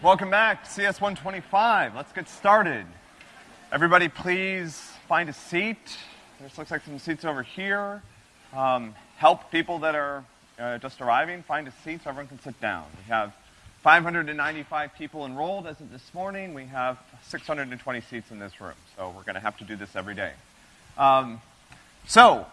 Welcome back to CS 125. Let's get started. Everybody, please find a seat. There looks like some seats over here. Um, help people that are uh, just arriving find a seat so everyone can sit down. We have 595 people enrolled as of this morning. We have 620 seats in this room, so we're going to have to do this every day. Um, so,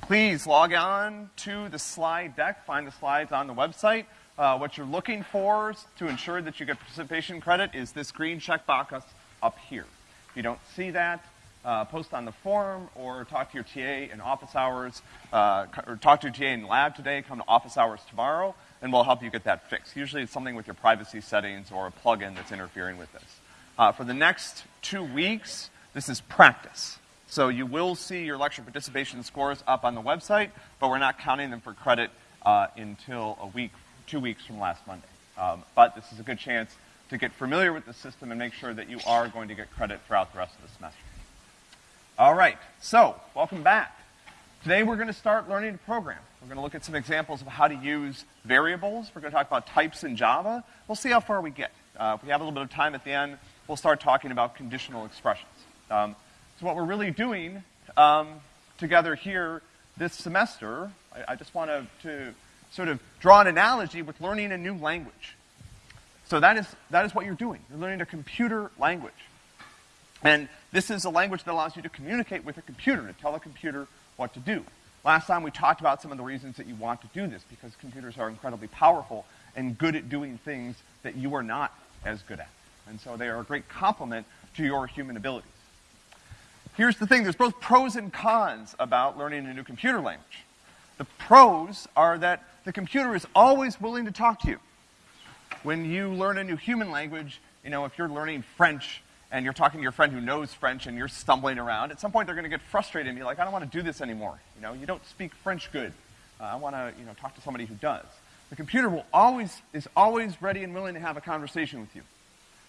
please log on to the slide deck, find the slides on the website. Uh, what you're looking for to ensure that you get participation credit is this green checkbox up here. If you don't see that, uh, post on the forum or talk to your TA in office hours, uh, or talk to your TA in lab today, come to office hours tomorrow, and we'll help you get that fixed. Usually it's something with your privacy settings or a plugin that's interfering with this. Uh, for the next two weeks, this is practice. So you will see your lecture participation scores up on the website, but we're not counting them for credit uh, until a week, two weeks from last Monday. Um, but this is a good chance to get familiar with the system and make sure that you are going to get credit throughout the rest of the semester. All right, so welcome back. Today we're going to start learning to program. We're going to look at some examples of how to use variables. We're going to talk about types in Java. We'll see how far we get. Uh, if we have a little bit of time at the end, we'll start talking about conditional expressions. Um, so what we're really doing um, together here this semester, I, I just want to, to sort of draw an analogy with learning a new language. So that is, that is what you're doing. You're learning a computer language. And this is a language that allows you to communicate with a computer, to tell a computer what to do. Last time we talked about some of the reasons that you want to do this, because computers are incredibly powerful and good at doing things that you are not as good at. And so they are a great complement to your human abilities. Here's the thing, there's both pros and cons about learning a new computer language. The pros are that the computer is always willing to talk to you. When you learn a new human language, you know, if you're learning French, and you're talking to your friend who knows French and you're stumbling around, at some point they're going to get frustrated and be like, I don't want to do this anymore. You know, you don't speak French good. Uh, I want to, you know, talk to somebody who does. The computer will always, is always ready and willing to have a conversation with you.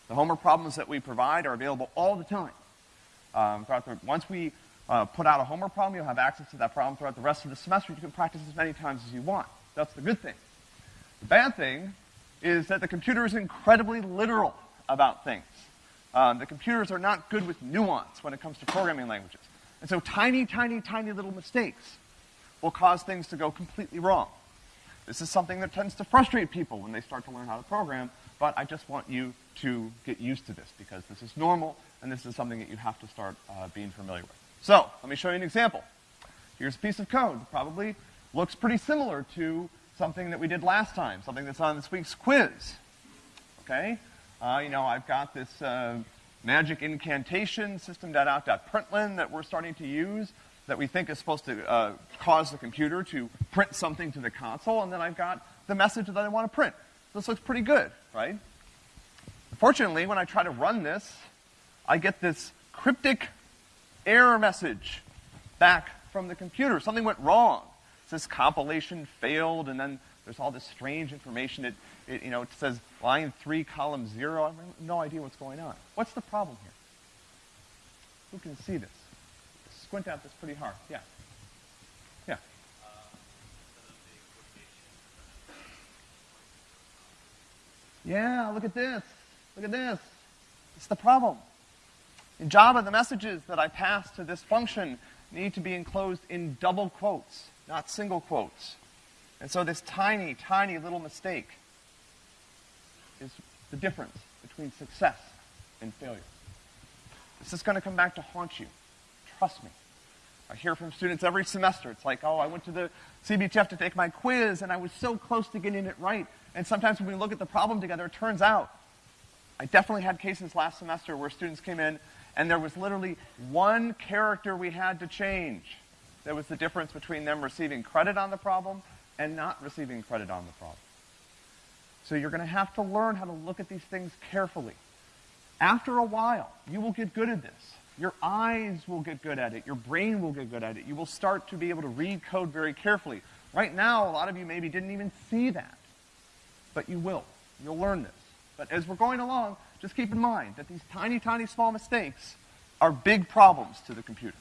The homework problems that we provide are available all the time. Um, the, once we uh, put out a homework problem, you'll have access to that problem throughout the rest of the semester. You can practice as many times as you want. That's the good thing. The bad thing is that the computer is incredibly literal about things. Um, the computers are not good with nuance when it comes to programming languages. And so tiny, tiny, tiny little mistakes will cause things to go completely wrong. This is something that tends to frustrate people when they start to learn how to program, but I just want you to get used to this because this is normal and this is something that you have to start uh, being familiar with. So, let me show you an example. Here's a piece of code. Probably looks pretty similar to something that we did last time, something that's on this week's quiz. Okay? Uh, you know, I've got this uh, magic incantation system.out.println that we're starting to use that we think is supposed to uh, cause the computer to print something to the console, and then I've got the message that I want to print. This looks pretty good, right? Unfortunately, when I try to run this, I get this cryptic error message back from the computer. Something went wrong. Says compilation failed, and then there's all this strange information. It, it, you know, it says line three, column zero. I have no idea what's going on. What's the problem here? Who can see this? Squint at this pretty hard. Yeah. Yeah. Yeah, look at this. Look at this. It's the problem. In Java, the messages that I pass to this function need to be enclosed in double quotes, not single quotes. And so this tiny, tiny little mistake is the difference between success and failure. This is going to come back to haunt you. Trust me. I hear from students every semester. It's like, oh, I went to the CBTF to take my quiz, and I was so close to getting it right. And sometimes when we look at the problem together, it turns out. I definitely had cases last semester where students came in, and there was literally one character we had to change. That was the difference between them receiving credit on the problem and not receiving credit on the problem. So you're going to have to learn how to look at these things carefully. After a while, you will get good at this. Your eyes will get good at it. Your brain will get good at it. You will start to be able to read code very carefully. Right now, a lot of you maybe didn't even see that. But you will. You'll learn this. But as we're going along, just keep in mind that these tiny, tiny, small mistakes are big problems to the computer.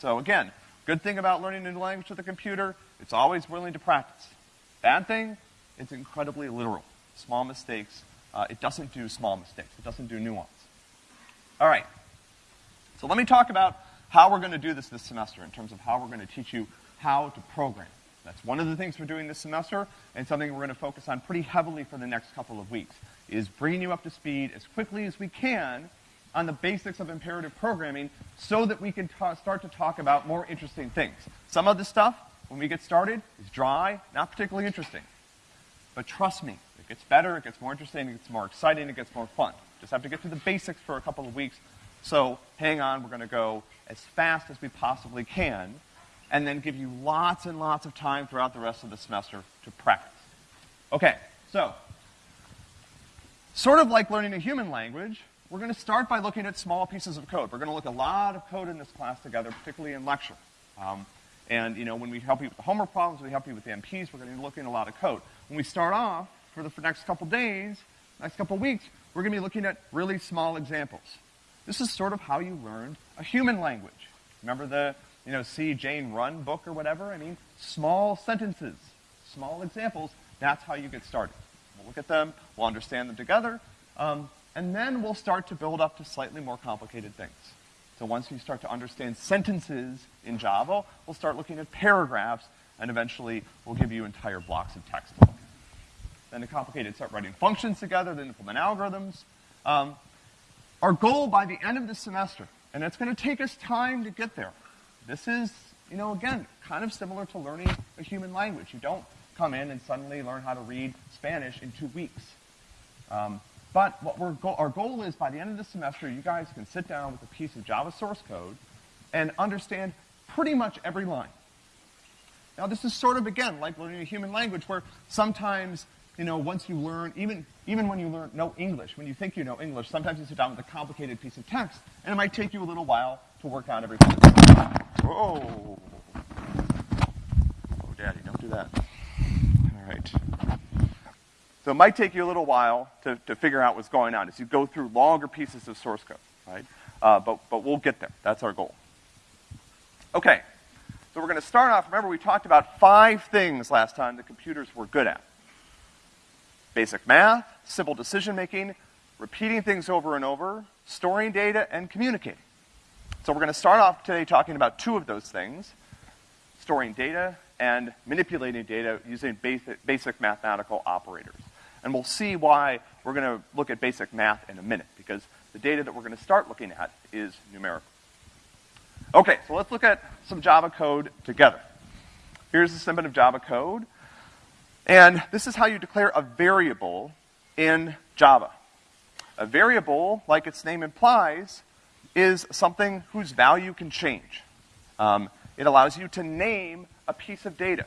So again, good thing about learning a new language with a computer, it's always willing to practice. Bad thing, it's incredibly literal. Small mistakes Uh, it doesn't do small mistakes. It doesn't do nuance. All right. So let me talk about how we're going to do this this semester in terms of how we're going to teach you how to program. That's one of the things we're doing this semester, and something we're going to focus on pretty heavily for the next couple of weeks, is bringing you up to speed as quickly as we can on the basics of imperative programming so that we can start to talk about more interesting things. Some of the stuff, when we get started, is dry, not particularly interesting. But trust me, it gets better, it gets more interesting, it gets more exciting, it gets more fun. Just have to get through the basics for a couple of weeks. So hang on, we're going to go as fast as we possibly can and then give you lots and lots of time throughout the rest of the semester to practice. Okay, so, sort of like learning a human language, we're going to start by looking at small pieces of code. We're going to look a lot of code in this class together, particularly in lecture. Um, and, you know, when we help you with the homework problems, we help you with the MPs, we're going to be looking at a lot of code. When we start off, for the next couple days, next couple weeks, we're going to be looking at really small examples. This is sort of how you learned a human language. Remember the you know, see Jane Run book or whatever. I mean, small sentences, small examples. That's how you get started. We'll look at them, we'll understand them together, um, and then we'll start to build up to slightly more complicated things. So once you start to understand sentences in Java, we'll start looking at paragraphs, and eventually we'll give you entire blocks of text to look. Then the complicated start writing functions together, then implement algorithms. Um, our goal by the end of the semester, and it's going to take us time to get there, this is, you know, again, kind of similar to learning a human language. You don't come in and suddenly learn how to read Spanish in two weeks. Um, but what we're go- our goal is by the end of the semester, you guys can sit down with a piece of Java source code and understand pretty much every line. Now, this is sort of, again, like learning a human language where sometimes, you know, once you learn, even, even when you learn, know English, when you think you know English, sometimes you sit down with a complicated piece of text, and it might take you a little while to work out everything. Whoa. Oh, Daddy, don't do that. All right. So it might take you a little while to, to figure out what's going on as you go through longer pieces of source code, right? Uh, but, but we'll get there. That's our goal. Okay. So we're going to start off. Remember, we talked about five things last time that computers were good at basic math, simple decision making, repeating things over and over, storing data, and communicating. So we're going to start off today talking about two of those things, storing data and manipulating data using basic, basic mathematical operators. And we'll see why we're going to look at basic math in a minute, because the data that we're going to start looking at is numerical. Okay, so let's look at some Java code together. Here's a snippet of Java code. And this is how you declare a variable in Java. A variable, like its name implies, is something whose value can change. Um, it allows you to name a piece of data.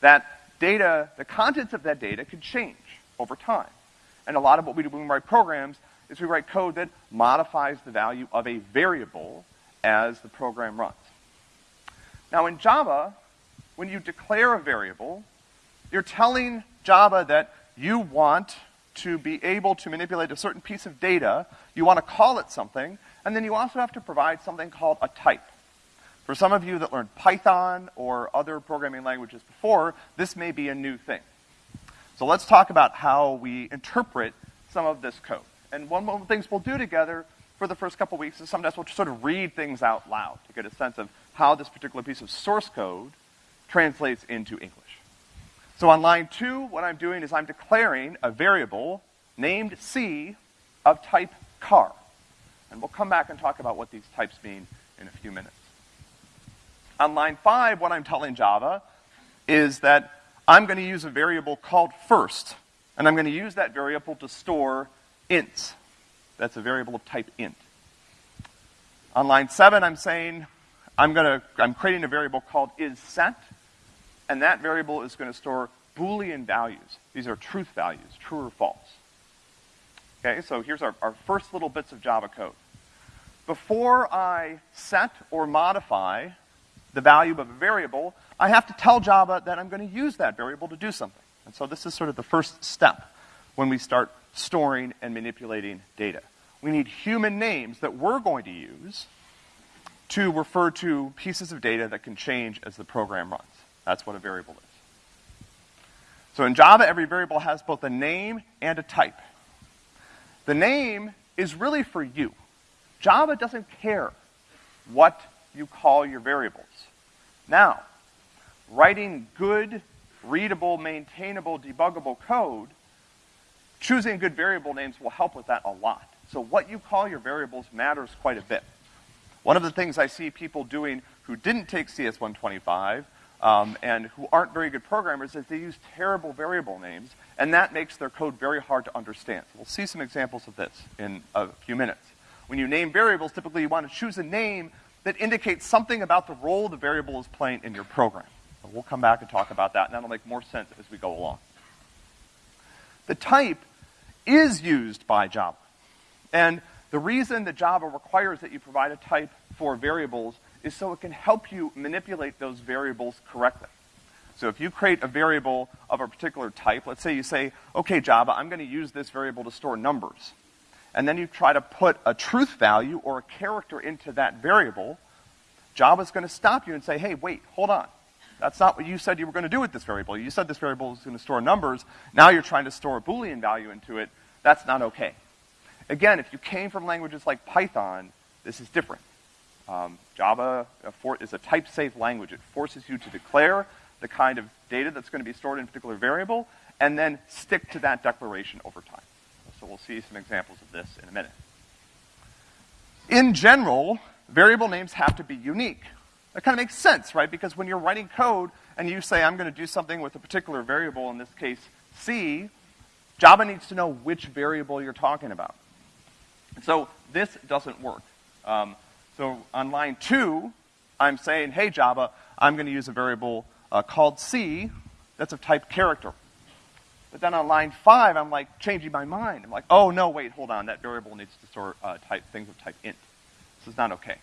That data, the contents of that data could change over time. And a lot of what we do when we write programs is we write code that modifies the value of a variable as the program runs. Now in Java, when you declare a variable, you're telling Java that you want to be able to manipulate a certain piece of data, you want to call it something, and then you also have to provide something called a type. For some of you that learned Python or other programming languages before, this may be a new thing. So let's talk about how we interpret some of this code. And one of the things we'll do together for the first couple weeks is sometimes we'll sort of read things out loud to get a sense of how this particular piece of source code translates into English. So on line two, what I'm doing is I'm declaring a variable named C of type char. And we'll come back and talk about what these types mean in a few minutes. On line five, what I'm telling Java is that I'm going to use a variable called first, and I'm going to use that variable to store ints. That's a variable of type int. On line seven, I'm saying I'm going to, I'm creating a variable called isSet, and that variable is going to store Boolean values. These are truth values, true or false. Okay, so here's our, our first little bits of Java code. Before I set or modify the value of a variable, I have to tell Java that I'm going to use that variable to do something. And so this is sort of the first step when we start storing and manipulating data. We need human names that we're going to use to refer to pieces of data that can change as the program runs. That's what a variable is. So in Java, every variable has both a name and a type. The name is really for you. Java doesn't care what you call your variables. Now, writing good, readable, maintainable, debuggable code, choosing good variable names will help with that a lot. So what you call your variables matters quite a bit. One of the things I see people doing who didn't take CS125 um, and who aren't very good programmers is they use terrible variable names, and that makes their code very hard to understand. We'll see some examples of this in a few minutes. When you name variables, typically you want to choose a name that indicates something about the role the variable is playing in your program. So we'll come back and talk about that, and that'll make more sense as we go along. The type is used by Java. And the reason that Java requires that you provide a type for variables is so it can help you manipulate those variables correctly. So if you create a variable of a particular type, let's say you say, okay, Java, I'm going to use this variable to store numbers. And then you try to put a truth value or a character into that variable, Java's going to stop you and say, hey, wait, hold on. That's not what you said you were going to do with this variable. You said this variable is going to store numbers. Now you're trying to store a Boolean value into it. That's not okay. Again, if you came from languages like Python, this is different. Um, Java is a type-safe language. It forces you to declare the kind of data that's going to be stored in a particular variable, and then stick to that declaration over time. So we'll see some examples of this in a minute. In general, variable names have to be unique. That kind of makes sense, right? Because when you're writing code and you say, I'm going to do something with a particular variable, in this case, C, Java needs to know which variable you're talking about. So this doesn't work. Um, so on line two, I'm saying, hey Java, I'm going to use a variable uh, called C that's of type character. But then on line five, I'm like changing my mind. I'm like, oh no, wait, hold on, that variable needs to store uh, type things of type int. This is not okay.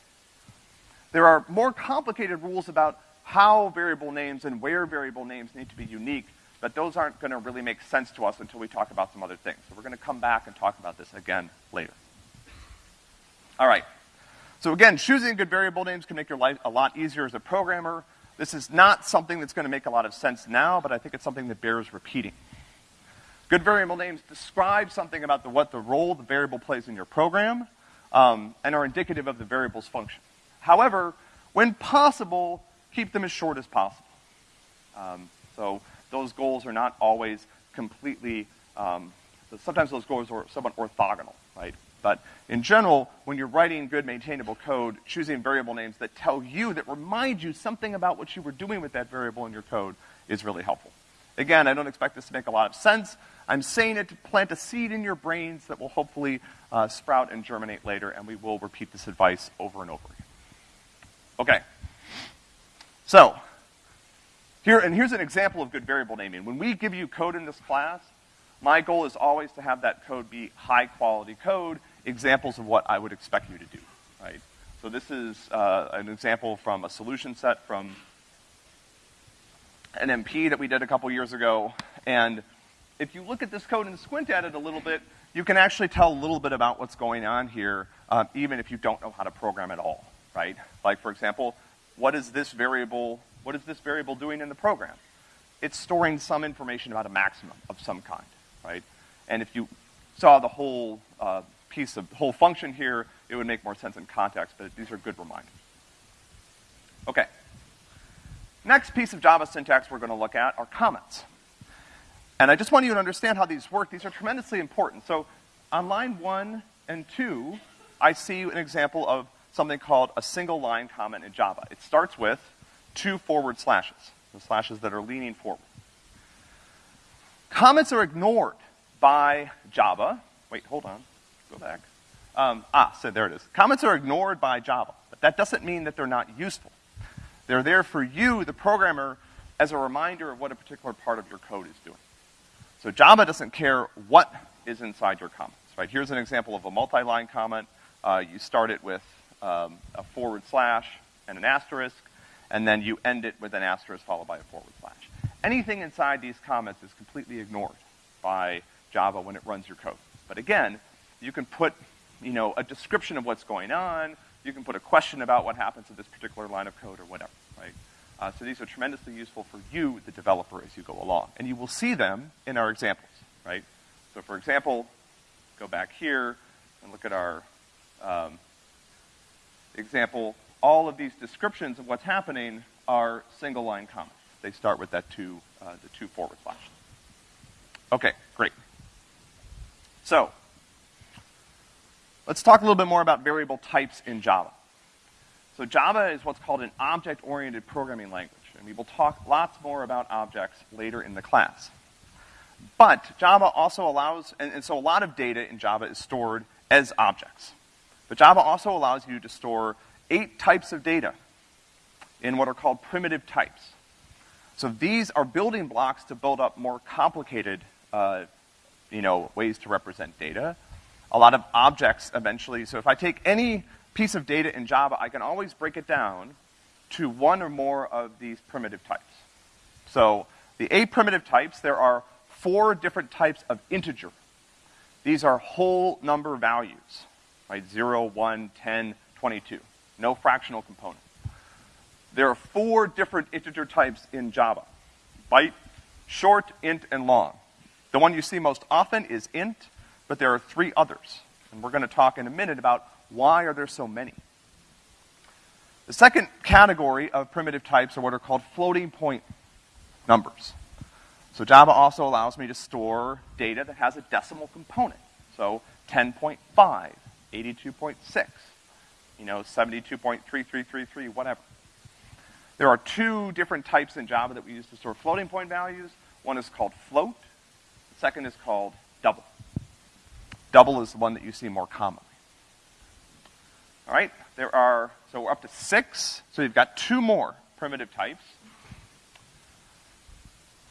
There are more complicated rules about how variable names and where variable names need to be unique, but those aren't going to really make sense to us until we talk about some other things. So we're going to come back and talk about this again later. All right. So again, choosing good variable names can make your life a lot easier as a programmer. This is not something that's going to make a lot of sense now, but I think it's something that bears repeating. Good variable names describe something about the, what the role the variable plays in your program, um, and are indicative of the variable's function. However, when possible, keep them as short as possible. Um, so those goals are not always completely, um, sometimes those goals are somewhat orthogonal, right? But in general, when you're writing good maintainable code, choosing variable names that tell you, that remind you something about what you were doing with that variable in your code is really helpful. Again, I don't expect this to make a lot of sense. I'm saying it to plant a seed in your brains that will hopefully uh, sprout and germinate later, and we will repeat this advice over and over again. Okay. So, here, and here's an example of good variable naming. When we give you code in this class, my goal is always to have that code be high quality code examples of what I would expect you to do, right? So this is uh, an example from a solution set from an MP that we did a couple years ago. And if you look at this code and squint at it a little bit, you can actually tell a little bit about what's going on here, um, even if you don't know how to program at all, right? Like, for example, what is this variable, what is this variable doing in the program? It's storing some information about a maximum of some kind, right? And if you saw the whole uh, piece of whole function here, it would make more sense in context, but these are good reminders. Okay. Next piece of Java syntax we're going to look at are comments. And I just want you to understand how these work. These are tremendously important. So on line one and two, I see an example of something called a single line comment in Java. It starts with two forward slashes, the slashes that are leaning forward. Comments are ignored by Java. Wait, hold on go back. Um, ah, so there it is. Comments are ignored by Java, but that doesn't mean that they're not useful. They're there for you, the programmer, as a reminder of what a particular part of your code is doing. So Java doesn't care what is inside your comments, right? Here's an example of a multi-line comment. Uh, you start it with um, a forward slash and an asterisk, and then you end it with an asterisk followed by a forward slash. Anything inside these comments is completely ignored by Java when it runs your code. But again, you can put, you know, a description of what's going on. You can put a question about what happens to this particular line of code or whatever, right? Uh, so these are tremendously useful for you, the developer, as you go along. And you will see them in our examples, right? So for example, go back here and look at our um, example, all of these descriptions of what's happening are single line comments. They start with that two, uh, the two forward slash. Okay, great. So, let's talk a little bit more about variable types in Java. So Java is what's called an object-oriented programming language, and we will talk lots more about objects later in the class. But Java also allows, and, and so a lot of data in Java is stored as objects. But Java also allows you to store eight types of data in what are called primitive types. So these are building blocks to build up more complicated, uh, you know, ways to represent data. A lot of objects eventually, so if I take any piece of data in Java, I can always break it down to one or more of these primitive types. So the eight primitive types, there are four different types of integer. These are whole number values, right? 0, 1, 10, 22. No fractional component. There are four different integer types in Java. Byte, short, int, and long. The one you see most often is int, but there are three others. And we're gonna talk in a minute about why are there so many. The second category of primitive types are what are called floating point numbers. So Java also allows me to store data that has a decimal component. So 10.5, 82.6, you know, 72.3333, whatever. There are two different types in Java that we use to store floating point values. One is called float. Second is called double. Double is the one that you see more commonly. All right, there are, so we're up to six. So we've got two more primitive types.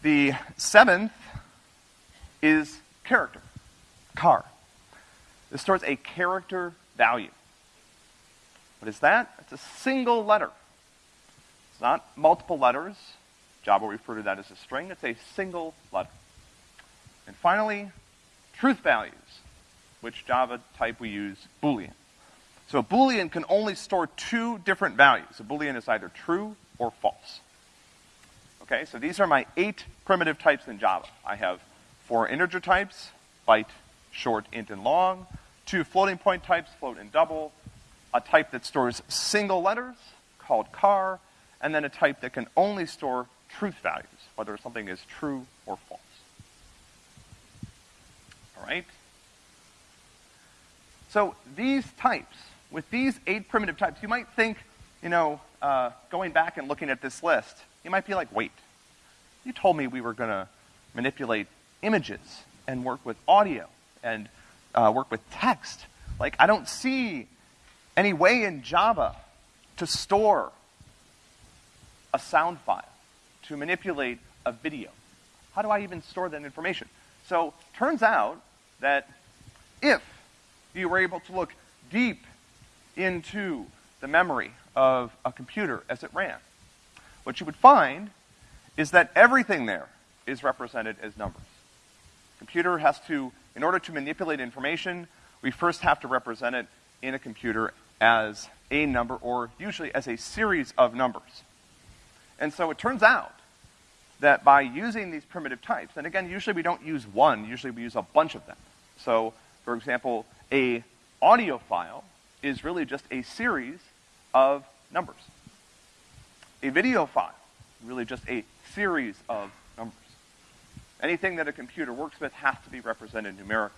The seventh is character, char. This stores a character value. What is that? It's a single letter. It's not multiple letters. Java will refer to that as a string. It's a single letter. And finally, truth values, which Java type we use Boolean. So a Boolean can only store two different values. A Boolean is either true or false. Okay, so these are my eight primitive types in Java. I have four integer types, byte, short, int, and long, two floating point types, float and double, a type that stores single letters, called char, and then a type that can only store truth values, whether something is true or false. All right? So these types with these eight primitive types, you might think, you know, uh, going back and looking at this list, you might be like, wait, you told me we were going to manipulate images and work with audio and uh, work with text. Like, I don't see any way in Java to store a sound file, to manipulate a video. How do I even store that information? So, turns out that if you were able to look deep into the memory of a computer as it ran. What you would find is that everything there is represented as numbers. Computer has to, in order to manipulate information, we first have to represent it in a computer as a number or usually as a series of numbers. And so it turns out that by using these primitive types, and again, usually we don't use one, usually we use a bunch of them. So, for example, a audio file is really just a series of numbers. A video file, really just a series of. Anything that a computer works with has to be represented numerically.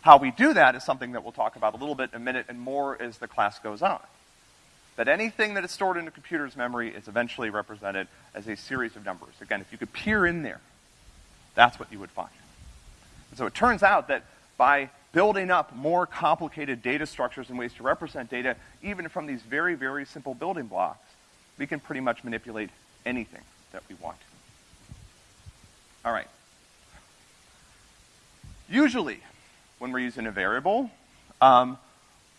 How we do that is something that we'll talk about a little bit in a minute and more as the class goes on. That anything that is stored in a computer's memory is eventually represented as a series of numbers. Again, if you could peer in there, that's what you would find. And so it turns out that by building up more complicated data structures and ways to represent data, even from these very, very simple building blocks, we can pretty much manipulate anything that we want. All right. Usually, when we're using a variable, um,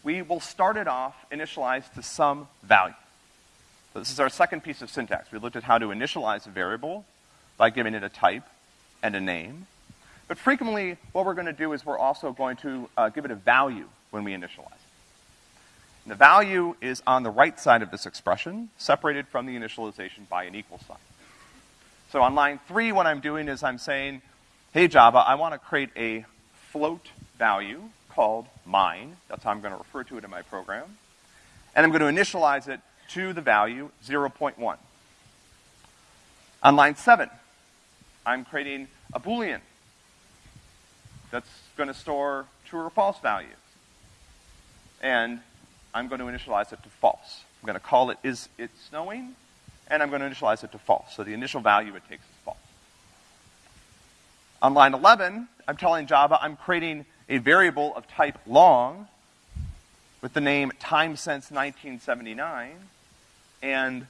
we will start it off initialized to some value. So this is our second piece of syntax. We looked at how to initialize a variable by giving it a type and a name. But frequently, what we're going to do is we're also going to uh, give it a value when we initialize it. And the value is on the right side of this expression, separated from the initialization by an equal sign. So on line three, what I'm doing is I'm saying, hey Java, I want to create a float value called mine. That's how I'm gonna refer to it in my program. And I'm gonna initialize it to the value 0.1. On line seven, I'm creating a Boolean that's gonna store true or false values. And I'm going to initialize it to false. I'm gonna call it is it snowing, and I'm gonna initialize it to false. So the initial value it takes. On line 11, I'm telling Java I'm creating a variable of type long with the name time since 1979, and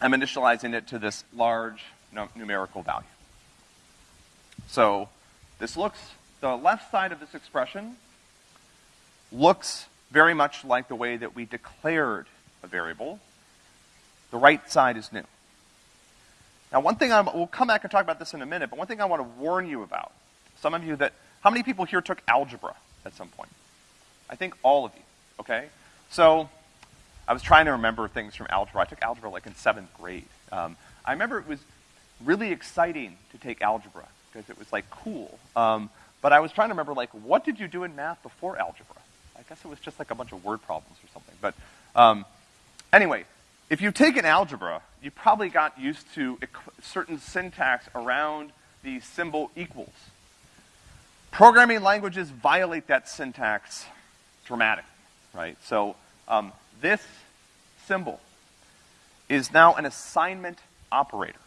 I'm initializing it to this large numerical value. So this looks, the left side of this expression looks very much like the way that we declared a variable. The right side is new. Now, one thing I'm, we'll come back and talk about this in a minute, but one thing I want to warn you about, some of you that, how many people here took algebra at some point? I think all of you, okay? So, I was trying to remember things from algebra. I took algebra like in seventh grade. Um, I remember it was really exciting to take algebra because it was like cool. Um, but I was trying to remember like, what did you do in math before algebra? I guess it was just like a bunch of word problems or something. But um, anyway, if you've taken algebra, you probably got used to certain syntax around the symbol equals. Programming languages violate that syntax dramatically, right? So um, this symbol is now an assignment operator.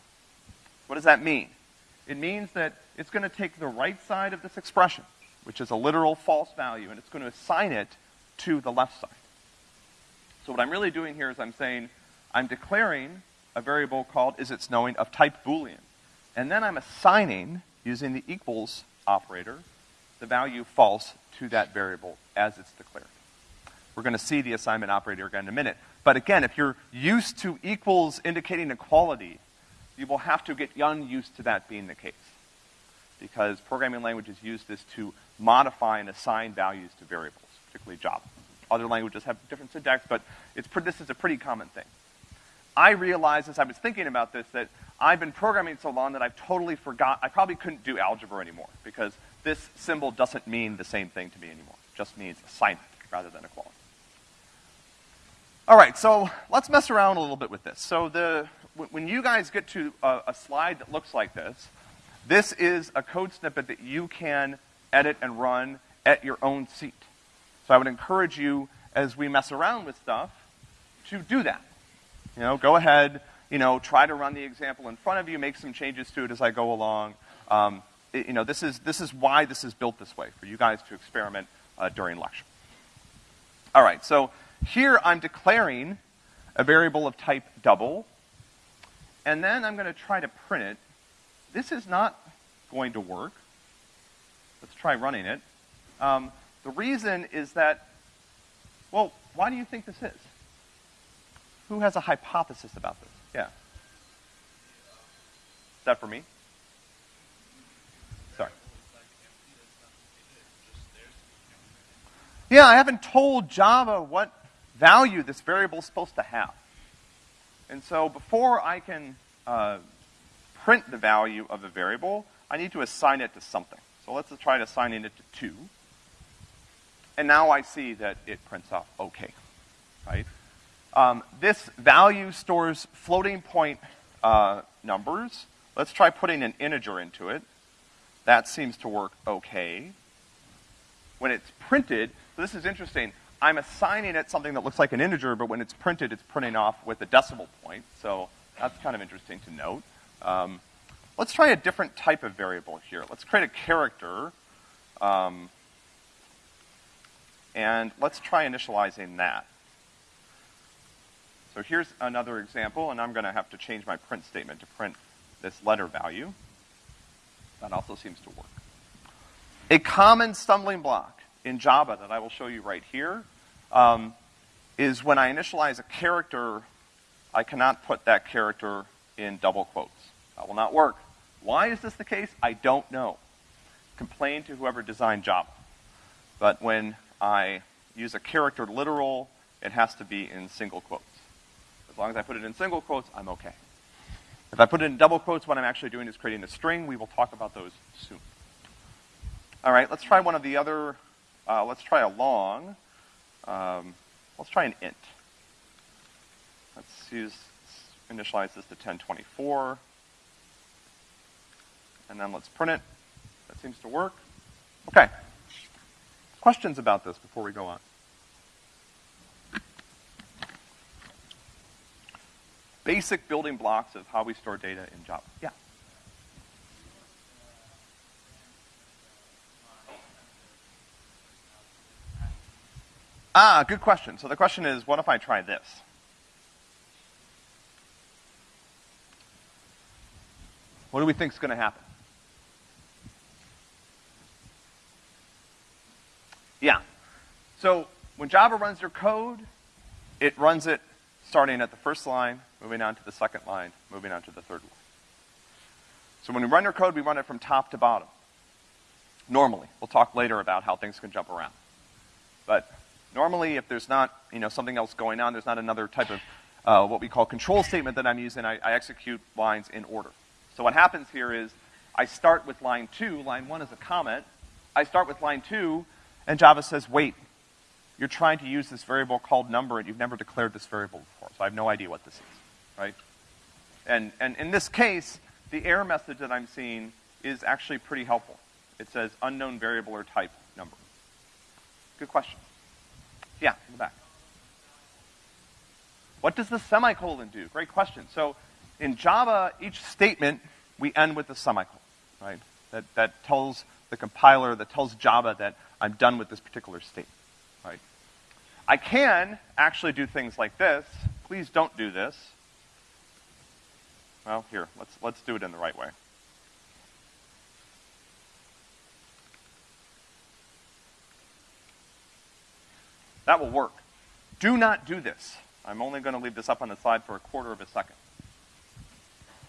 What does that mean? It means that it's going to take the right side of this expression, which is a literal false value, and it's going to assign it to the left side. So what I'm really doing here is I'm saying I'm declaring a variable called is it snowing of type boolean. And then I'm assigning, using the equals operator, the value false to that variable as it's declared. We're going to see the assignment operator again in a minute. But again, if you're used to equals indicating equality, you will have to get unused to that being the case. Because programming languages use this to modify and assign values to variables, particularly Java. Other languages have different syntax, but it's, this is a pretty common thing. I realized as I was thinking about this that I've been programming so long that I've totally forgot, I probably couldn't do algebra anymore because this symbol doesn't mean the same thing to me anymore. It just means assignment rather than equality. All right, so let's mess around a little bit with this. So the, when you guys get to a, a slide that looks like this, this is a code snippet that you can edit and run at your own seat. So I would encourage you, as we mess around with stuff, to do that. You know, go ahead, you know, try to run the example in front of you, make some changes to it as I go along. Um, it, you know, this is, this is why this is built this way, for you guys to experiment uh, during lecture. All right, so here I'm declaring a variable of type double, and then I'm going to try to print it. This is not going to work. Let's try running it. Um, the reason is that, well, why do you think this is? Who has a hypothesis about this? Yeah. Is that for me? Sorry. Yeah, I haven't told Java what value this variable is supposed to have. And so before I can uh, print the value of the variable, I need to assign it to something. So let's try assigning it to 2. And now I see that it prints off OK, right? Um, this value stores floating point uh, numbers. Let's try putting an integer into it. That seems to work okay. When it's printed, so this is interesting, I'm assigning it something that looks like an integer, but when it's printed, it's printing off with a decimal point. So that's kind of interesting to note. Um, let's try a different type of variable here. Let's create a character. Um, and let's try initializing that. So here's another example, and I'm going to have to change my print statement to print this letter value. That also seems to work. A common stumbling block in Java that I will show you right here um, is when I initialize a character, I cannot put that character in double quotes. That will not work. Why is this the case? I don't know. Complain to whoever designed Java. But when I use a character literal, it has to be in single quotes. As long as I put it in single quotes, I'm okay. If I put it in double quotes, what I'm actually doing is creating a string. We will talk about those soon. All right, let's try one of the other, uh, let's try a long. Um, let's try an int. Let's use, initialize this to 1024. And then let's print it. That seems to work. Okay. Questions about this before we go on? Basic building blocks of how we store data in Java. Yeah. Ah, good question. So the question is, what if I try this? What do we think is going to happen? Yeah. So when Java runs your code, it runs it starting at the first line, moving on to the second line, moving on to the third line. So when we run your code, we run it from top to bottom. Normally. We'll talk later about how things can jump around. But normally, if there's not, you know, something else going on, there's not another type of uh, what we call control statement that I'm using, I, I execute lines in order. So what happens here is I start with line two, line one is a comment. I start with line two, and Java says, wait, you're trying to use this variable called number and you've never declared this variable before, so I have no idea what this is, right? And, and in this case, the error message that I'm seeing is actually pretty helpful. It says unknown variable or type number. Good question. Yeah, in the back. What does the semicolon do? Great question. So in Java, each statement, we end with a semicolon, right? That, that tells the compiler, that tells Java that I'm done with this particular state, right? I can actually do things like this. Please don't do this. Well, here, let's, let's do it in the right way. That will work. Do not do this. I'm only going to leave this up on the slide for a quarter of a second.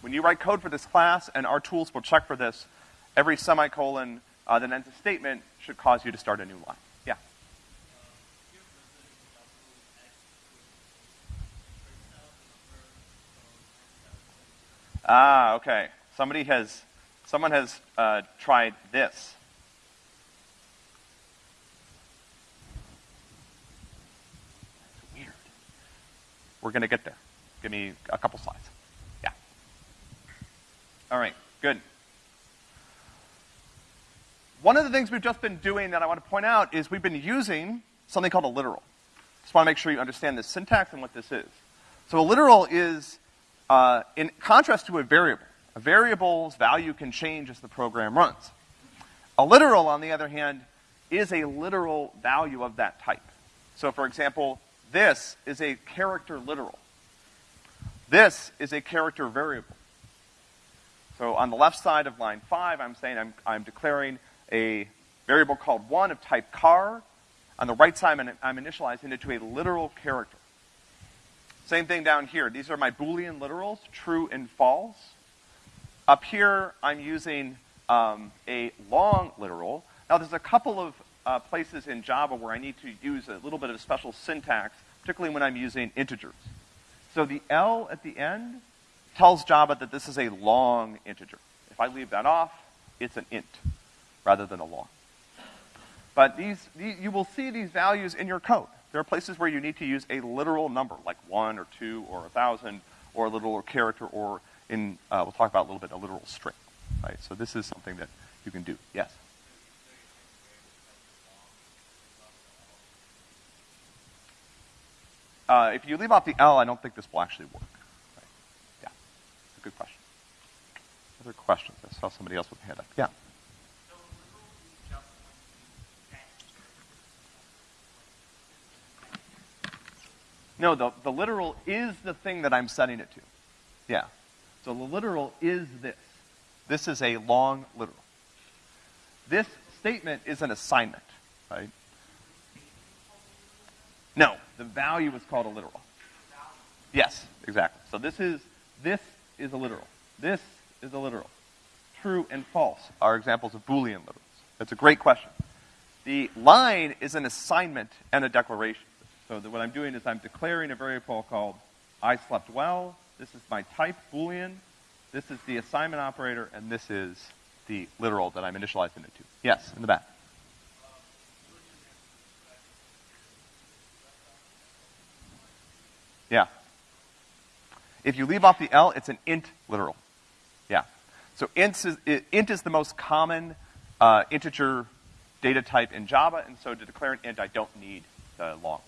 When you write code for this class, and our tools will check for this, every semicolon uh, that ends a statement should cause you to start a new line. Yeah. Ah, okay. Somebody has, someone has uh, tried this. Weird. We're going to get there. Give me a couple slides. Yeah. All right, good. One of the things we've just been doing that I want to point out is we've been using something called a literal. Just want to make sure you understand the syntax and what this is. So a literal is, uh, in contrast to a variable. A variable's value can change as the program runs. A literal, on the other hand, is a literal value of that type. So for example, this is a character literal. This is a character variable. So on the left side of line five, I'm saying I'm, I'm declaring a variable called one of type char. On the right side, I'm, I'm initializing it to a literal character. Same thing down here. These are my Boolean literals, true and false. Up here, I'm using um, a long literal. Now, there's a couple of uh, places in Java where I need to use a little bit of special syntax, particularly when I'm using integers. So the L at the end tells Java that this is a long integer. If I leave that off, it's an int rather than a long. But these, these, you will see these values in your code. There are places where you need to use a literal number, like one or two or a thousand, or a literal character, or in, uh, we'll talk about a little bit, a literal string, right? So this is something that you can do. Yes? Uh, if you leave off the L, I don't think this will actually work. Right? Yeah, good question. Other questions? I saw somebody else with a hand up. Yeah. No, the, the literal is the thing that I'm setting it to. Yeah. So the literal is this. This is a long literal. This statement is an assignment, right? No, the value is called a literal. Yes, exactly. So this is, this is a literal. This is a literal. True and false are examples of Boolean literals. That's a great question. The line is an assignment and a declaration. So what I'm doing is I'm declaring a variable called I slept well. This is my type Boolean. This is the assignment operator, and this is the literal that I'm initializing it to. Yes, in the back. Yeah. If you leave off the L, it's an int literal. Yeah. So int is, int is the most common uh, integer data type in Java, and so to declare an int, I don't need the long.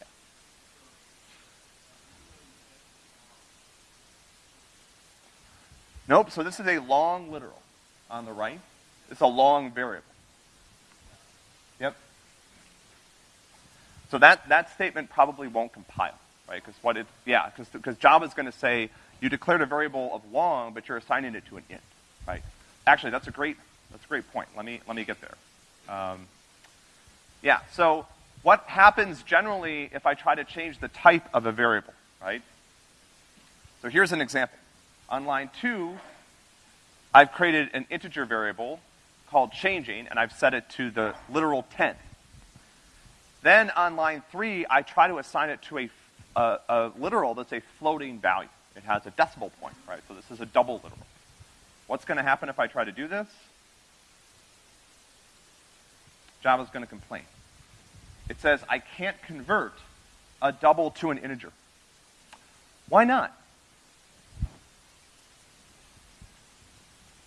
Yeah. Nope, so this is a long literal on the right. It's a long variable. Yep. So that, that statement probably won't compile right? Because what it, yeah, because Java is going to say you declared a variable of long, but you're assigning it to an int, right? Actually, that's a great, that's a great point. Let me, let me get there. Um, yeah, so what happens generally if I try to change the type of a variable, right? So here's an example. On line two, I've created an integer variable called changing, and I've set it to the literal 10. Then on line three, I try to assign it to a a, a literal that's a floating value. It has a decimal point, right? So this is a double literal. What's going to happen if I try to do this? Java's going to complain. It says I can't convert a double to an integer. Why not?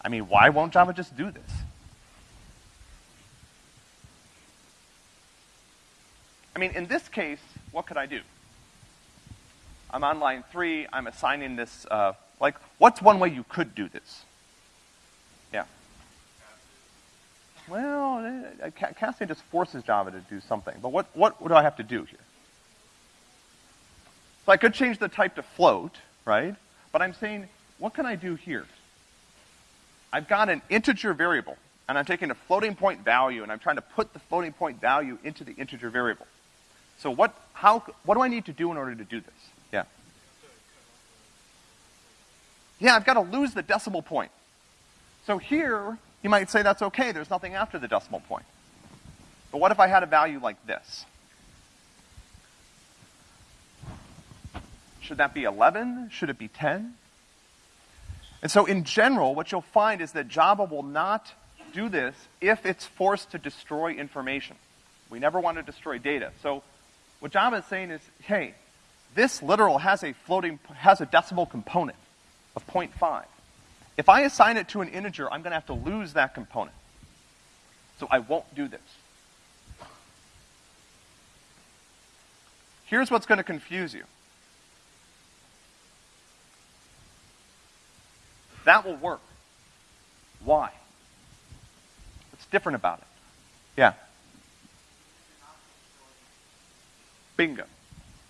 I mean, why won't Java just do this? I mean, in this case, what could I do? I'm on line three, I'm assigning this, uh, like, what's one way you could do this? Yeah. Well, uh, casting just forces Java to do something, but what, what, what do I have to do here? So I could change the type to float, right? But I'm saying, what can I do here? I've got an integer variable, and I'm taking a floating point value, and I'm trying to put the floating point value into the integer variable. So what, how, what do I need to do in order to do this? Yeah. Yeah, I've got to lose the decimal point. So here, you might say that's okay, there's nothing after the decimal point. But what if I had a value like this? Should that be 11? Should it be 10? And so in general, what you'll find is that Java will not do this if it's forced to destroy information. We never want to destroy data. So what Java is saying is, hey, this literal has a floating, has a decimal component of 0.5. If I assign it to an integer, I'm going to have to lose that component. So I won't do this. Here's what's going to confuse you. That will work. Why? What's different about it? Yeah. Bingo.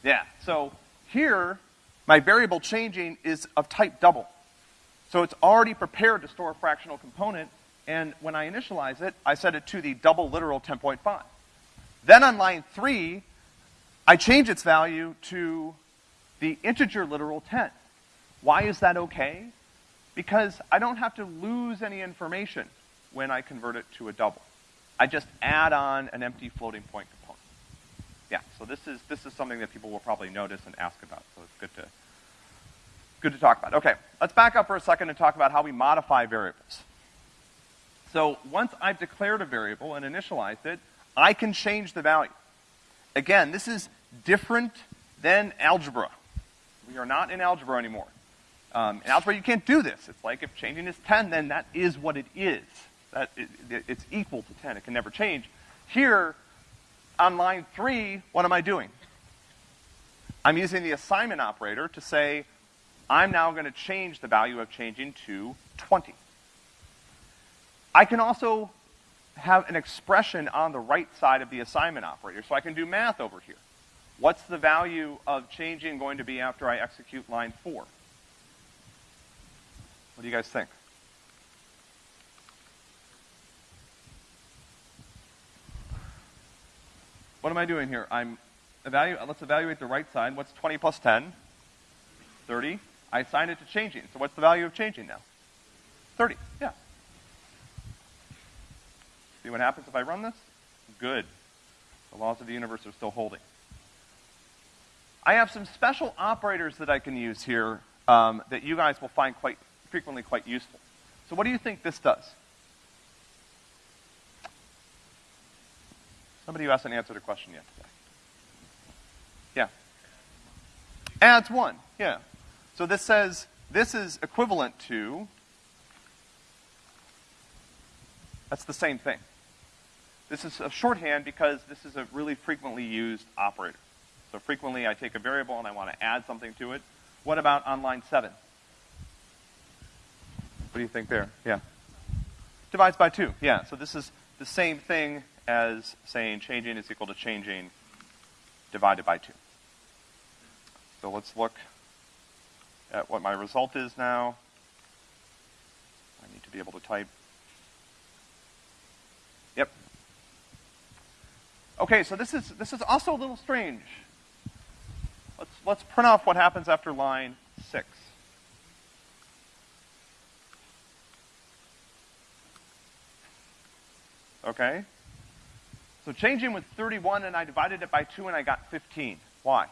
Yeah, so here, my variable changing is of type double. So it's already prepared to store a fractional component, and when I initialize it, I set it to the double literal 10.5. Then on line three, I change its value to the integer literal 10. Why is that okay? Because I don't have to lose any information when I convert it to a double. I just add on an empty floating point component yeah, so this is, this is something that people will probably notice and ask about, so it's good to, good to talk about. Okay, let's back up for a second and talk about how we modify variables. So once I've declared a variable and initialized it, I can change the value. Again, this is different than algebra. We are not in algebra anymore. Um, in algebra, you can't do this. It's like if changing is 10, then that is what it is. That it, it, it's equal to 10. It can never change. Here, on line three, what am I doing? I'm using the assignment operator to say, I'm now going to change the value of changing to 20. I can also have an expression on the right side of the assignment operator, so I can do math over here. What's the value of changing going to be after I execute line four? What do you guys think? What am I doing here? I'm evaluate, let's evaluate the right side. What's 20 plus 10? 30. I assign it to changing. So what's the value of changing now? 30. Yeah. See what happens if I run this? Good. The laws of the universe are still holding. I have some special operators that I can use here um, that you guys will find quite frequently quite useful. So what do you think this does? Somebody who hasn't answered a question yet today. Yeah. Adds one, yeah. So this says, this is equivalent to, that's the same thing. This is a shorthand because this is a really frequently used operator. So frequently I take a variable and I want to add something to it. What about on line seven? What do you think there? Yeah. Divides by two, yeah. So this is the same thing as saying changing is equal to changing divided by two. So let's look at what my result is now. I need to be able to type. Yep. Okay, so this is this is also a little strange. Let's let's print off what happens after line six. Okay? So changing was 31 and I divided it by 2 and I got 15. Why?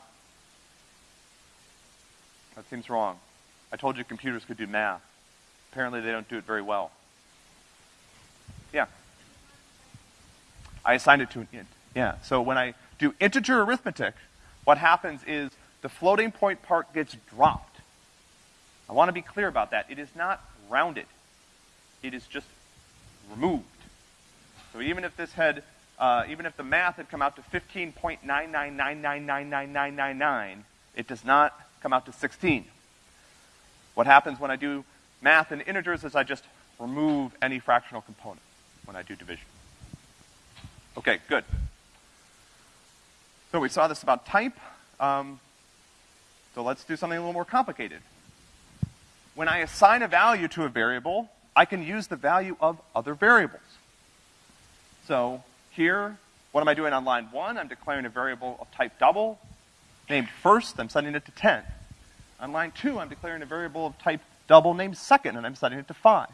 That seems wrong. I told you computers could do math. Apparently they don't do it very well. Yeah. I assigned it to an int. Yeah. So when I do integer arithmetic, what happens is the floating point part gets dropped. I want to be clear about that. It is not rounded. It is just removed. So even if this had, uh, even if the math had come out to 15.999999999, it does not come out to 16. What happens when I do math in integers is I just remove any fractional component when I do division. Okay, good. So we saw this about type. Um, so let's do something a little more complicated. When I assign a value to a variable, I can use the value of other variables. So here, what am I doing on line one? I'm declaring a variable of type double, named first, I'm setting it to 10. On line two, I'm declaring a variable of type double named second, and I'm setting it to five.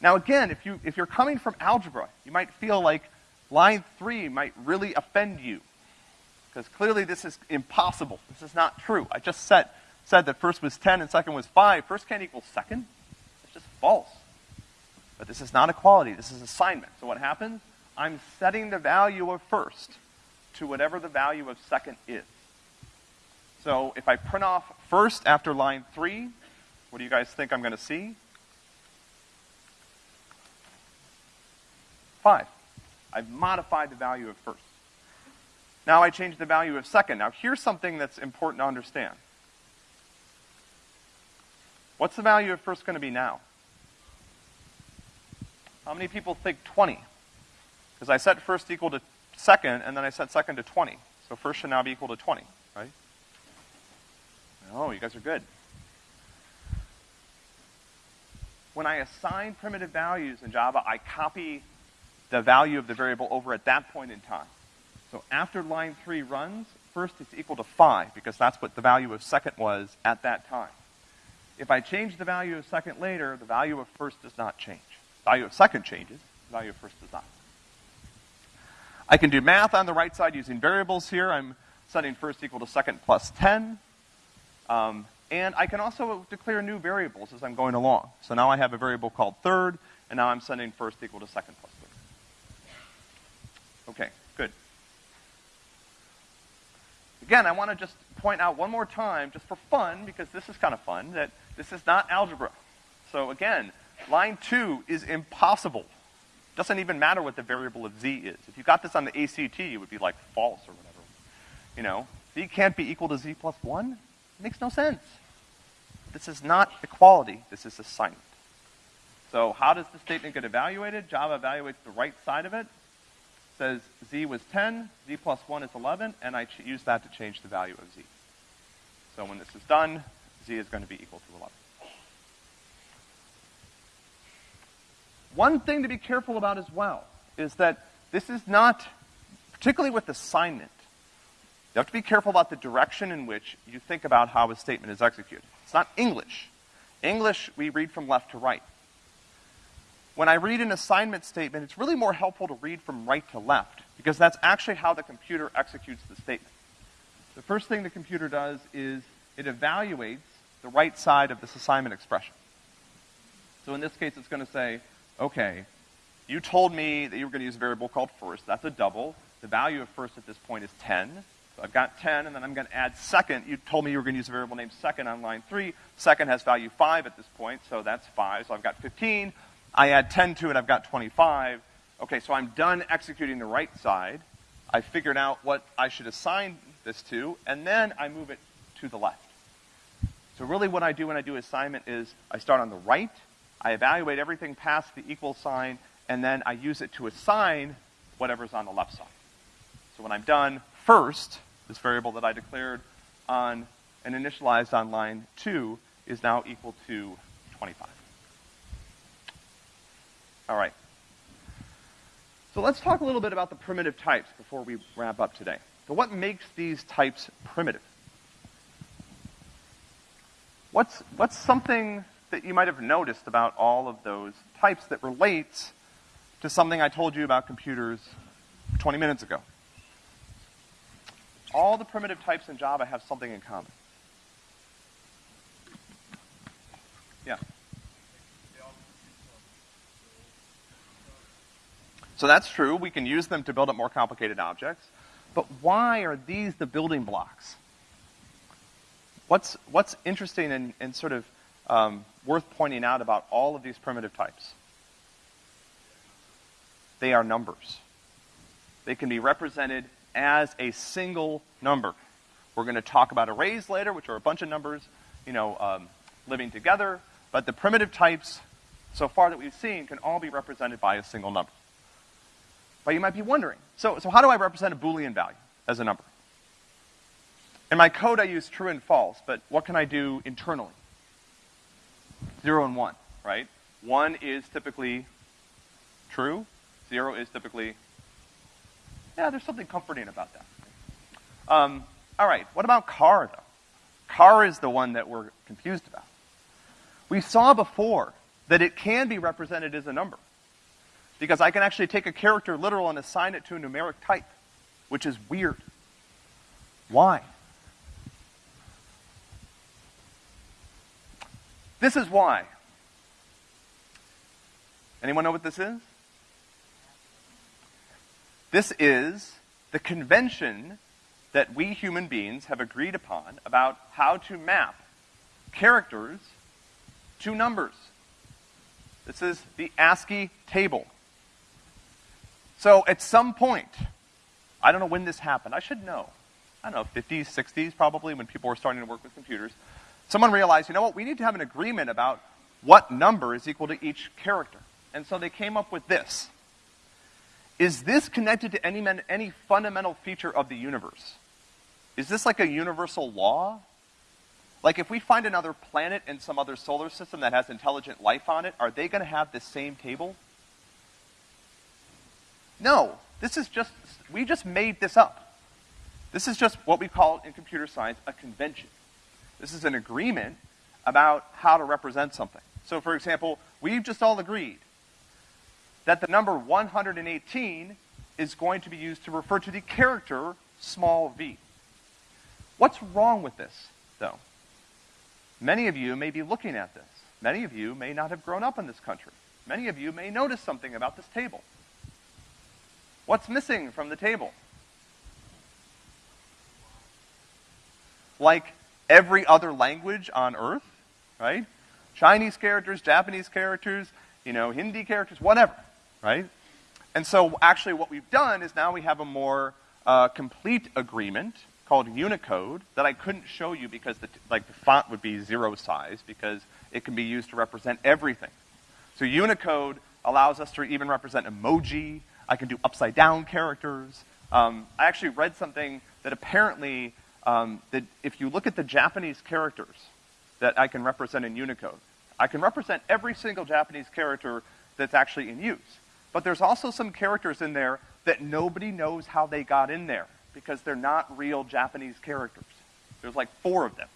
Now again, if, you, if you're coming from algebra, you might feel like line three might really offend you. Because clearly this is impossible. This is not true. I just said, said that first was 10 and second was 5. First can't equal second. It's just false. But this is not equality, this is assignment. So what happens? I'm setting the value of first to whatever the value of second is. So if I print off first after line three, what do you guys think I'm going to see? Five. I've modified the value of first. Now I change the value of second. Now here's something that's important to understand. What's the value of first going to be now? How many people think 20? Because I set first equal to second, and then I set second to 20. So first should now be equal to 20, right? Oh, you guys are good. When I assign primitive values in Java, I copy the value of the variable over at that point in time. So after line three runs, first it's equal to five, because that's what the value of second was at that time. If I change the value of second later, the value of first does not change. Value of second changes, value of first does not. I can do math on the right side using variables here. I'm setting first equal to second plus 10. Um, and I can also declare new variables as I'm going along. So now I have a variable called third, and now I'm setting first equal to second plus third. Okay, good. Again, I want to just point out one more time, just for fun, because this is kind of fun, that this is not algebra. So again, Line two is impossible. Doesn't even matter what the variable of z is. If you got this on the ACT, it would be like false or whatever. You know, z can't be equal to z plus one? It makes no sense. This is not equality, this is assignment. So how does the statement get evaluated? Java evaluates the right side of it. Says z was 10, z plus 1 is 11, and I use that to change the value of z. So when this is done, z is going to be equal to 11. One thing to be careful about as well is that this is not, particularly with assignment, you have to be careful about the direction in which you think about how a statement is executed. It's not English. English, we read from left to right. When I read an assignment statement, it's really more helpful to read from right to left, because that's actually how the computer executes the statement. The first thing the computer does is it evaluates the right side of this assignment expression. So in this case, it's going to say, okay, You told me that you were gonna use a variable called first. That's a double. The value of first at this point is 10. So I've got 10, and then I'm gonna add second. You told me you were gonna use a variable named second on line three. Second has value five at this point, so that's five. So I've got 15. I add 10 to it, I've got 25. Okay, so I'm done executing the right side. I figured out what I should assign this to, and then I move it to the left. So really what I do when I do assignment is I start on the right, I evaluate everything past the equal sign, and then I use it to assign whatever's on the left side. So when I'm done, first, this variable that I declared on and initialized on line two is now equal to 25. All right. So let's talk a little bit about the primitive types before we wrap up today. So what makes these types primitive? What's, what's something that you might have noticed about all of those types that relates to something I told you about computers 20 minutes ago? All the primitive types in Java have something in common. Yeah. So that's true. We can use them to build up more complicated objects. But why are these the building blocks? What's, what's interesting and, and sort of um, worth pointing out about all of these primitive types? They are numbers. They can be represented as a single number. We're going to talk about arrays later, which are a bunch of numbers, you know, um, living together. But the primitive types, so far that we've seen, can all be represented by a single number. But you might be wondering, so, so how do I represent a Boolean value as a number? In my code, I use true and false, but what can I do internally? Zero and one, right? One is typically true, zero is typically, yeah, there's something comforting about that. Um, all right, what about char, though? Char is the one that we're confused about. We saw before that it can be represented as a number because I can actually take a character literal and assign it to a numeric type, which is weird. Why? This is why. Anyone know what this is? This is the convention that we human beings have agreed upon about how to map characters to numbers. This is the ASCII table. So at some point, I don't know when this happened, I should know. I don't know, 50s, 60s probably, when people were starting to work with computers. Someone realized, you know what, we need to have an agreement about what number is equal to each character. And so they came up with this. Is this connected to any, any fundamental feature of the universe? Is this like a universal law? Like if we find another planet in some other solar system that has intelligent life on it, are they going to have the same table? No, this is just, we just made this up. This is just what we call in computer science a convention. This is an agreement about how to represent something. So for example, we've just all agreed that the number 118 is going to be used to refer to the character small v. What's wrong with this, though? Many of you may be looking at this. Many of you may not have grown up in this country. Many of you may notice something about this table. What's missing from the table? Like every other language on earth, right? Chinese characters, Japanese characters, you know, Hindi characters, whatever, right? And so actually what we've done is now we have a more uh, complete agreement called Unicode that I couldn't show you because the, like the font would be zero size because it can be used to represent everything. So Unicode allows us to even represent emoji I can do upside down characters. Um, I actually read something that apparently, um, that if you look at the Japanese characters that I can represent in Unicode, I can represent every single Japanese character that's actually in use. But there's also some characters in there that nobody knows how they got in there because they're not real Japanese characters. There's like four of them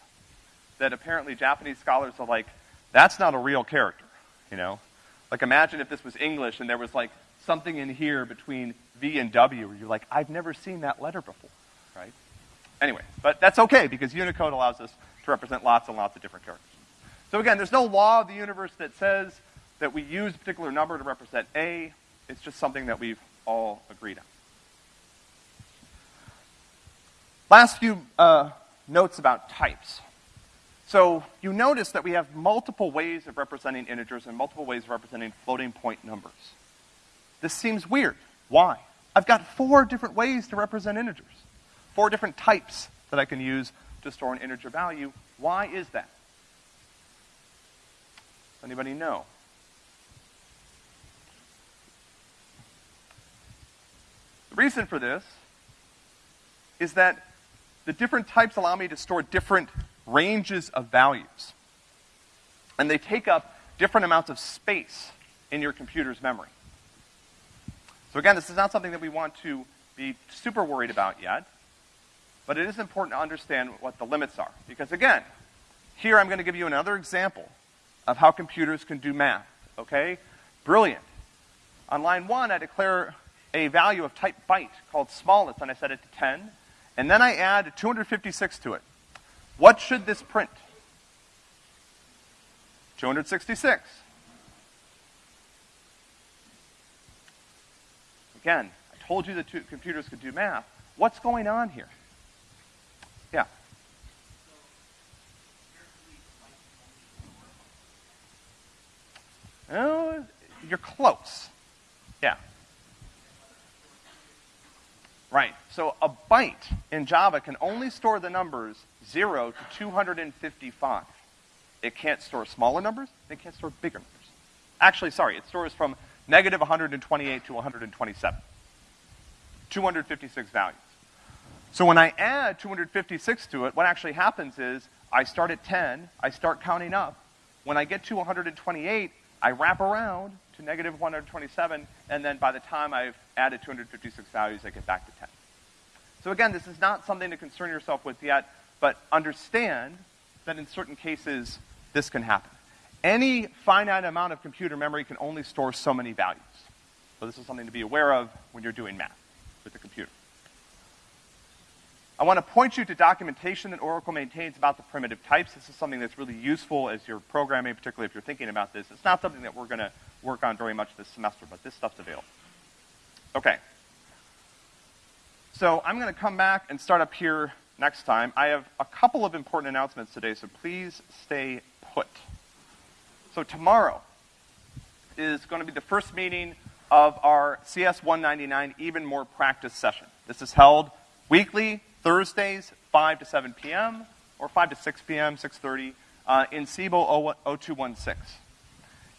that apparently Japanese scholars are like, that's not a real character, you know? Like imagine if this was English and there was like something in here between V and W where you're like, I've never seen that letter before, right? Anyway, but that's okay because Unicode allows us to represent lots and lots of different characters. So again, there's no law of the universe that says that we use a particular number to represent A. It's just something that we've all agreed on. Last few uh, notes about types. So you notice that we have multiple ways of representing integers and multiple ways of representing floating point numbers. This seems weird. Why? I've got four different ways to represent integers, four different types that I can use to store an integer value. Why is that? Anybody know? The reason for this is that the different types allow me to store different ranges of values. And they take up different amounts of space in your computer's memory. So again, this is not something that we want to be super worried about yet, but it is important to understand what the limits are. Because again, here I'm going to give you another example of how computers can do math, okay? Brilliant. On line one, I declare a value of type byte called smallest, and I set it to 10, and then I add 256 to it. What should this print? 266. Again, I told you that computers could do math. What's going on here? Yeah. Oh, you're close. Yeah. Right. So a byte in Java can only store the numbers 0 to 255. It can't store smaller numbers, it can't store bigger numbers. Actually, sorry, it stores from negative 128 to 127. 256 values. So when I add 256 to it, what actually happens is I start at 10, I start counting up. When I get to 128, I wrap around to negative 127, and then by the time I've added 256 values, I get back to 10. So again, this is not something to concern yourself with yet, but understand that in certain cases, this can happen. Any finite amount of computer memory can only store so many values. So this is something to be aware of when you're doing math with the computer. I want to point you to documentation that Oracle maintains about the primitive types. This is something that's really useful as you're programming, particularly if you're thinking about this. It's not something that we're going to work on very much this semester, but this stuff's available. Okay. So I'm going to come back and start up here next time. I have a couple of important announcements today, so please stay put. So tomorrow is going to be the first meeting of our CS 199 Even More Practice session. This is held weekly Thursdays, 5 to 7 p.m., or 5 to 6 p.m., 6.30, uh, in Siebel 0216.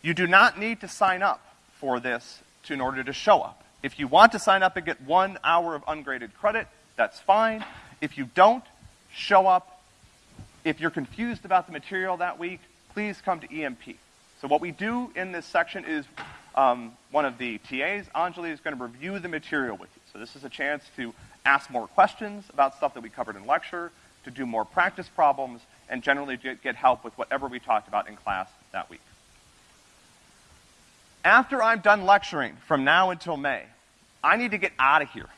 You do not need to sign up for this to, in order to show up. If you want to sign up and get one hour of ungraded credit, that's fine. If you don't, show up. If you're confused about the material that week, please come to EMP. So what we do in this section is um, one of the TAs, Anjali, is going to review the material with you. So this is a chance to ask more questions about stuff that we covered in lecture, to do more practice problems, and generally get help with whatever we talked about in class that week. After I'm done lecturing from now until May, I need to get out of here.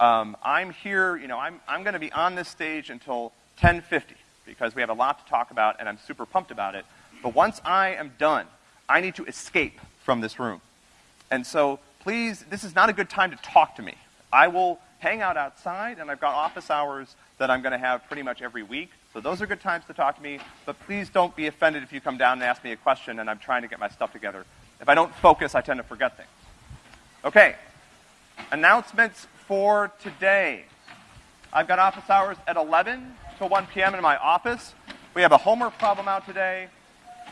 Um, I'm here, you know, I'm, I'm going to be on this stage until 1050 because we have a lot to talk about and I'm super pumped about it. But once I am done, I need to escape from this room. And so please, this is not a good time to talk to me. I will hang out outside, and I've got office hours that I'm going to have pretty much every week. So those are good times to talk to me, but please don't be offended if you come down and ask me a question and I'm trying to get my stuff together. If I don't focus, I tend to forget things. Okay. Announcements for today. I've got office hours at 11 till 1 p.m. in my office. We have a homework problem out today.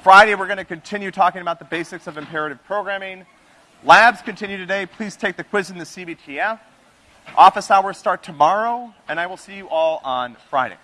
Friday, we're going to continue talking about the basics of imperative programming. Labs continue today. Please take the quiz in the CBTF. Office hours start tomorrow, and I will see you all on Friday.